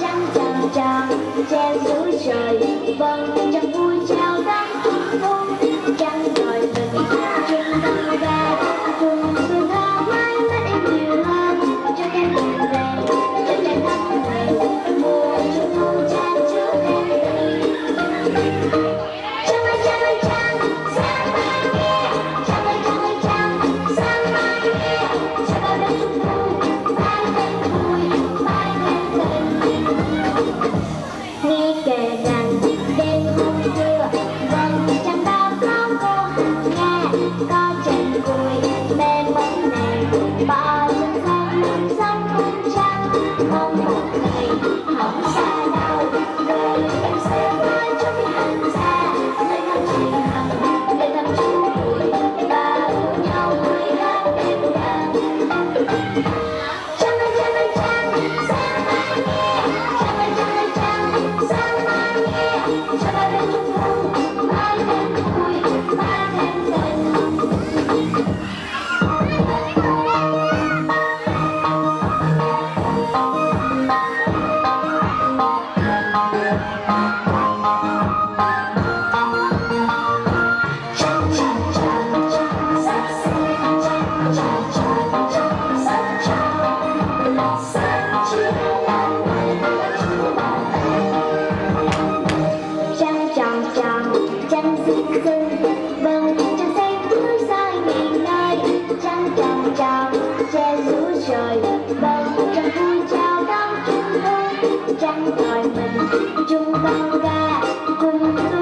trắng trăng trăng trên núi trời vầng trăng vui trăng ngoài mình chung tăng ca cùng tôi